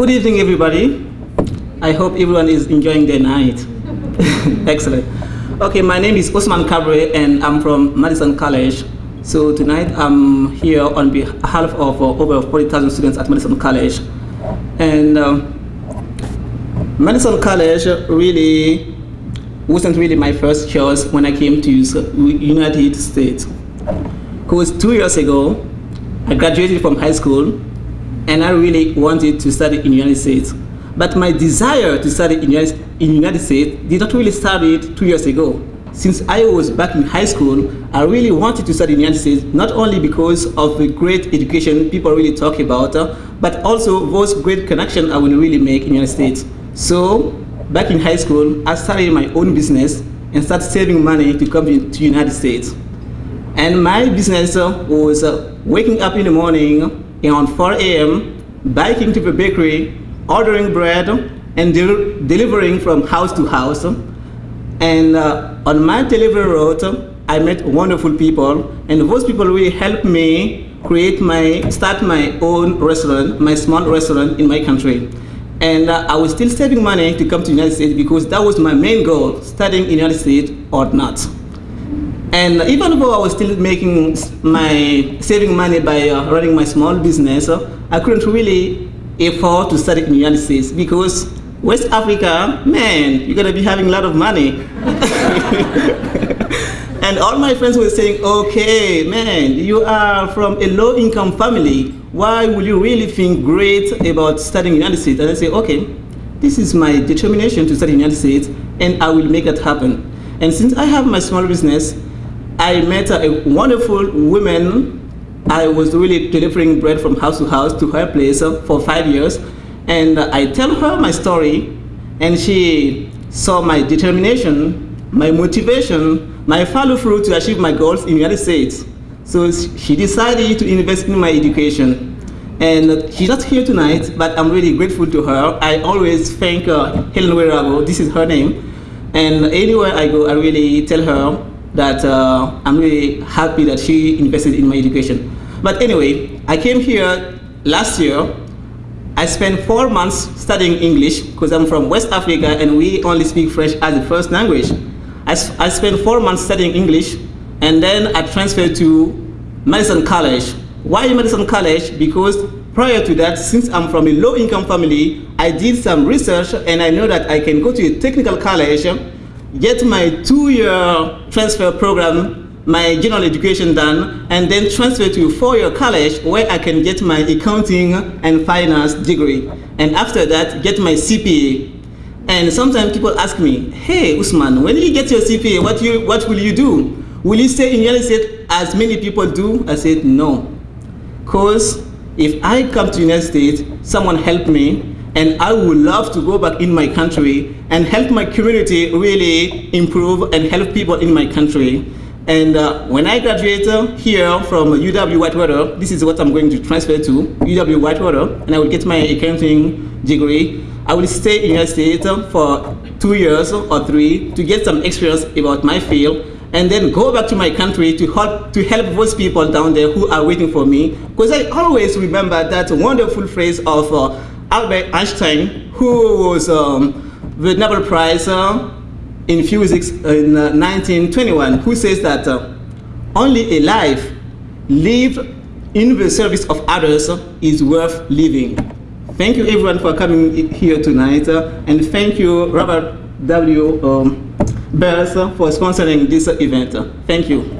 Good evening, everybody. I hope everyone is enjoying their night. Excellent. Okay, my name is Osman Kabre, and I'm from Madison College. So tonight I'm here on behalf of uh, over 40,000 students at Madison College. And um, Madison College really wasn't really my first choice when I came to United States. Because two years ago, I graduated from high school and I really wanted to study in United States. But my desire to study in the United States did not really start two years ago. Since I was back in high school, I really wanted to study in the United States, not only because of the great education people really talk about, uh, but also those great connections I will really make in the United States. So, back in high school, I started my own business and started saving money to come to the United States. And my business uh, was uh, waking up in the morning around 4 a.m., biking to the bakery, ordering bread, and de delivering from house to house. And uh, on my delivery route, I met wonderful people, and those people really helped me create my, start my own restaurant, my small restaurant in my country. And uh, I was still saving money to come to United States because that was my main goal, studying in the United States or not. And even though I was still making my saving money by uh, running my small business, uh, I couldn't really afford to study in the United States because West Africa, man, you're gonna be having a lot of money. and all my friends were saying, okay, man, you are from a low income family. Why would you really think great about studying in the United States? And I say, okay, this is my determination to study in the United States and I will make it happen. And since I have my small business, I met a wonderful woman. I was really delivering bread from house to house to her place for five years. And I tell her my story, and she saw my determination, my motivation, my follow through to achieve my goals in the United States. So she decided to invest in my education. And she's not here tonight, but I'm really grateful to her. I always thank uh, Helen Werago, this is her name. And anywhere I go, I really tell her that uh, I'm really happy that she invested in my education. But anyway, I came here last year. I spent four months studying English because I'm from West Africa and we only speak French as the first language. I, I spent four months studying English and then I transferred to Madison College. Why Madison College? Because prior to that, since I'm from a low-income family, I did some research and I know that I can go to a technical college get my two-year transfer program, my general education done, and then transfer to a four-year college where I can get my accounting and finance degree. And after that, get my CPA. And sometimes people ask me, hey, Usman, when you get your CPA, what, you, what will you do? Will you stay in United States as many people do? I said, no. Because if I come to United States, someone help me, and I would love to go back in my country and help my community really improve and help people in my country. And uh, when I graduate here from UW Whitewater, this is what I'm going to transfer to, UW Whitewater, and I will get my accounting degree. I will stay in the United States for two years or three to get some experience about my field and then go back to my country to help to help those people down there who are waiting for me. Because I always remember that wonderful phrase of uh, Albert Einstein, who was um, the Nobel Prize uh, in physics in uh, 1921, who says that uh, only a life lived in the service of others is worth living. Thank you everyone for coming here tonight, uh, and thank you Robert W. Um, Bears for sponsoring this event. Thank you.